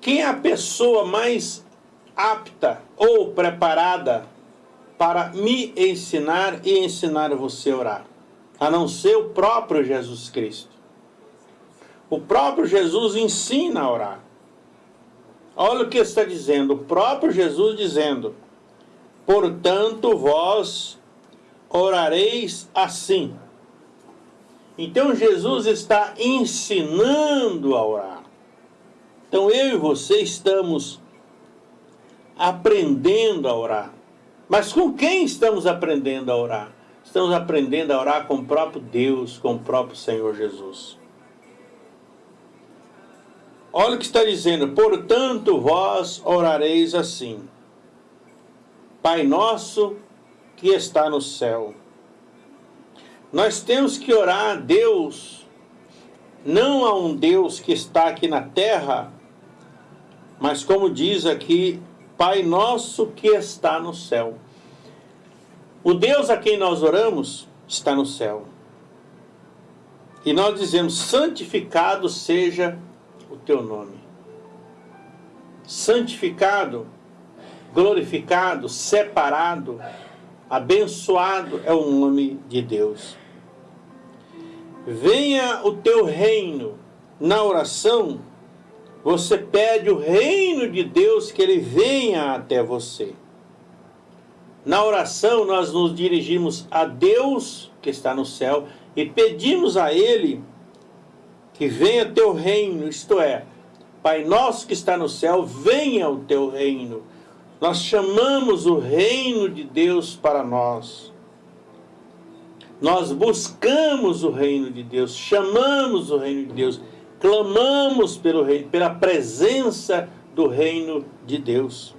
quem é a pessoa mais apta ou preparada para me ensinar e ensinar você a orar? A não ser o próprio Jesus Cristo. O próprio Jesus ensina a orar. Olha o que está dizendo, o próprio Jesus dizendo: Portanto, vós orareis assim. Então, Jesus está ensinando a orar. Então, eu e você estamos aprendendo a orar. Mas com quem estamos aprendendo a orar? Estamos aprendendo a orar com o próprio Deus, com o próprio Senhor Jesus. Olha o que está dizendo, portanto vós orareis assim. Pai nosso que está no céu. Nós temos que orar a Deus, não a um Deus que está aqui na terra, mas como diz aqui, Pai nosso que está no céu. O Deus a quem nós oramos está no céu. E nós dizemos, santificado seja o teu nome. Santificado, glorificado, separado, abençoado é o nome de Deus. Venha o teu reino. Na oração, você pede o reino de Deus que ele venha até você. Na oração, nós nos dirigimos a Deus que está no céu e pedimos a Ele que venha teu reino, isto é, Pai nosso que está no céu, venha o teu reino. Nós chamamos o reino de Deus para nós. Nós buscamos o reino de Deus, chamamos o reino de Deus, clamamos pelo reino, pela presença do reino de Deus.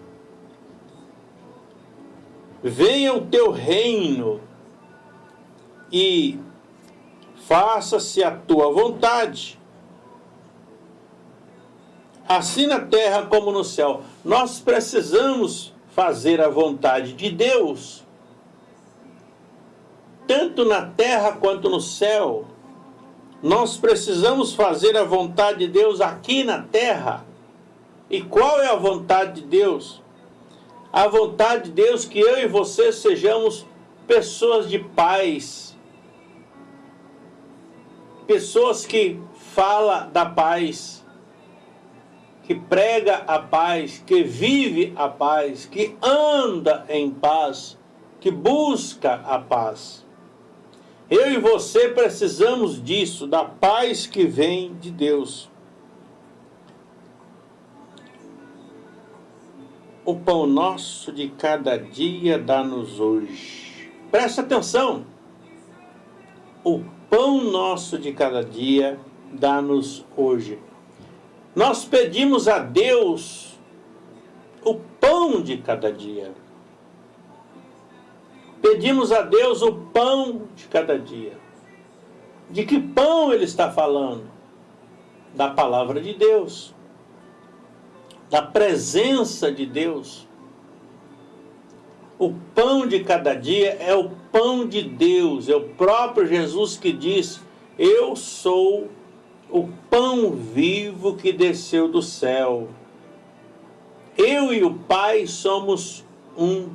Venha o teu reino e faça-se a tua vontade, assim na terra como no céu. Nós precisamos fazer a vontade de Deus, tanto na terra quanto no céu. Nós precisamos fazer a vontade de Deus aqui na terra. E qual é a vontade de Deus? A vontade de Deus que eu e você sejamos pessoas de paz, pessoas que fala da paz, que prega a paz, que vive a paz, que anda em paz, que busca a paz. Eu e você precisamos disso, da paz que vem de Deus. O pão nosso de cada dia dá-nos hoje. Presta atenção. O pão nosso de cada dia, dá-nos hoje. Nós pedimos a Deus o pão de cada dia. Pedimos a Deus o pão de cada dia. De que pão ele está falando? Da palavra de Deus. Da presença de Deus. O pão de cada dia é o pão de Deus, é o próprio Jesus que diz: Eu sou o pão vivo que desceu do céu. Eu e o Pai somos um.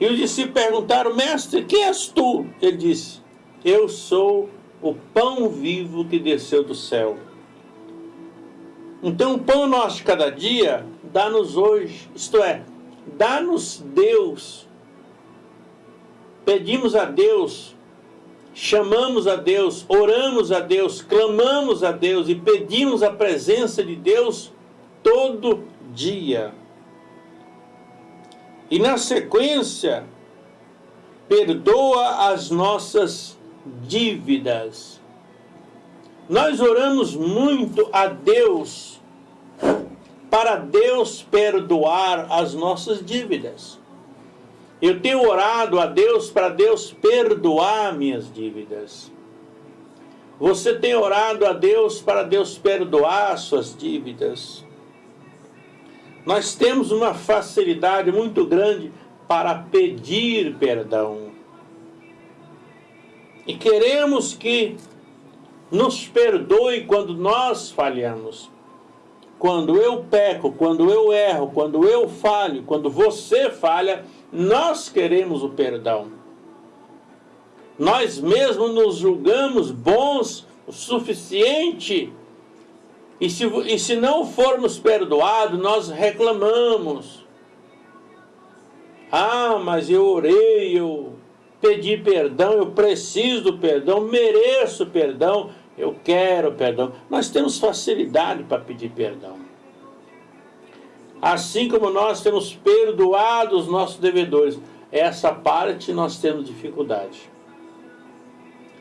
E os discípulos perguntaram, mestre, quem és tu? Ele disse, eu sou o pão vivo que desceu do céu. Então, o pão nosso de cada dia dá-nos hoje, isto é, dá-nos Deus. Pedimos a Deus, chamamos a Deus, oramos a Deus, clamamos a Deus e pedimos a presença de Deus todo dia. E na sequência, perdoa as nossas dívidas. Nós oramos muito a Deus para Deus perdoar as nossas dívidas. Eu tenho orado a Deus para Deus perdoar minhas dívidas. Você tem orado a Deus para Deus perdoar suas dívidas. Nós temos uma facilidade muito grande para pedir perdão. E queremos que nos perdoe quando nós falhamos. Quando eu peco, quando eu erro, quando eu falho, quando você falha, nós queremos o perdão. Nós mesmos nos julgamos bons o suficiente. E se, e se não formos perdoados, nós reclamamos. Ah, mas eu orei, eu pedi perdão, eu preciso do perdão, mereço perdão, eu quero perdão. Nós temos facilidade para pedir perdão. Assim como nós temos perdoado os nossos devedores, essa parte nós temos dificuldade.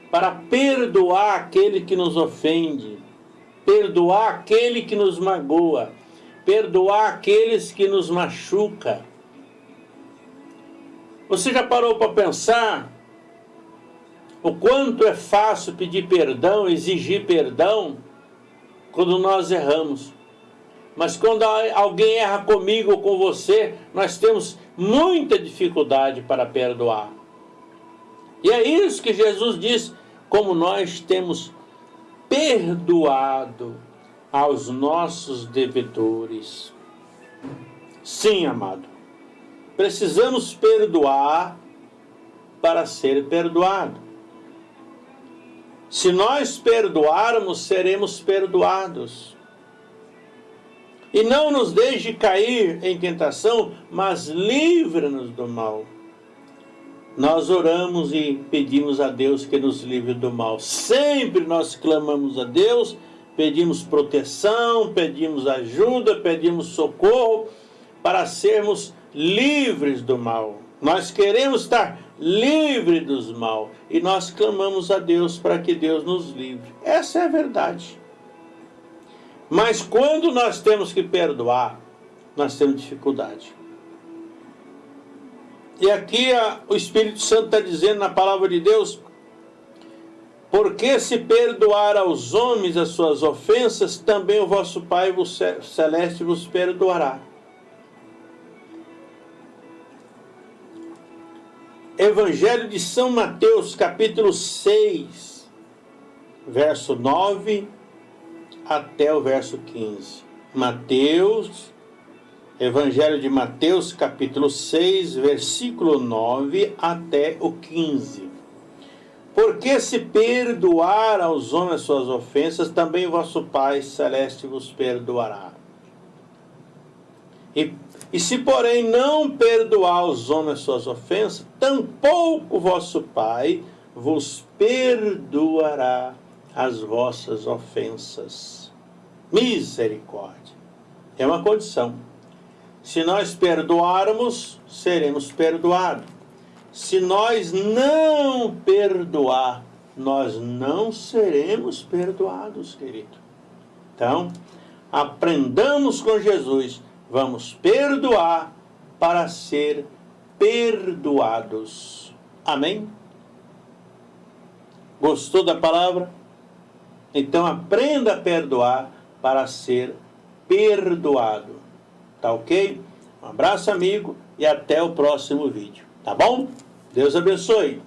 Para perdoar aquele que nos ofende, perdoar aquele que nos magoa, perdoar aqueles que nos machuca. Você já parou para pensar o quanto é fácil pedir perdão, exigir perdão, quando nós erramos. Mas quando alguém erra comigo ou com você, nós temos muita dificuldade para perdoar. E é isso que Jesus diz, como nós temos perdoado aos nossos devedores. Sim, amado. Precisamos perdoar para ser perdoado. Se nós perdoarmos, seremos perdoados. E não nos deixe cair em tentação, mas livra-nos do mal. Nós oramos e pedimos a Deus que nos livre do mal. Sempre nós clamamos a Deus, pedimos proteção, pedimos ajuda, pedimos socorro para sermos livres do mal. Nós queremos estar livre dos mal e nós clamamos a Deus para que Deus nos livre. Essa é a verdade. Mas quando nós temos que perdoar, nós temos dificuldade. E aqui a, o Espírito Santo está dizendo na palavra de Deus, porque se perdoar aos homens as suas ofensas, também o vosso Pai celeste vos perdoará. Evangelho de São Mateus, capítulo 6, verso 9 até o verso 15. Mateus, Evangelho de Mateus, capítulo 6, versículo 9 até o 15. Porque se perdoar aos homens suas ofensas, também vosso Pai Celeste vos perdoará. E e se, porém, não perdoar aos homens suas ofensas, tampouco vosso Pai vos perdoará as vossas ofensas. Misericórdia. É uma condição. Se nós perdoarmos, seremos perdoados. Se nós não perdoar, nós não seremos perdoados, querido. Então, aprendamos com Jesus vamos perdoar para ser perdoados. Amém? Gostou da palavra? Então aprenda a perdoar para ser perdoado. Tá ok? Um abraço, amigo, e até o próximo vídeo. Tá bom? Deus abençoe.